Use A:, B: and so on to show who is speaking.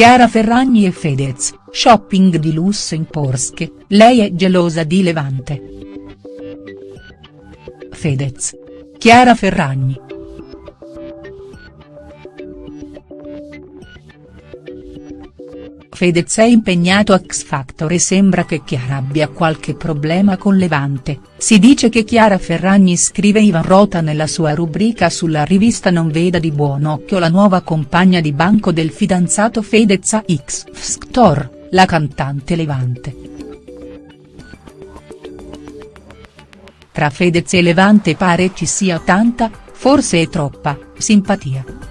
A: Chiara Ferragni e Fedez, shopping di lusso in Porsche, lei è gelosa di Levante. Fedez. Chiara Ferragni. Fedez è impegnato a X Factor e sembra che Chiara abbia qualche problema con Levante, si dice che Chiara Ferragni scrive Ivan Rota nella sua rubrica sulla rivista Non veda di buon occhio la nuova compagna di banco del fidanzato Fedez a X Factor, la cantante Levante. Tra Fedez e Levante pare ci sia tanta, forse è troppa, simpatia.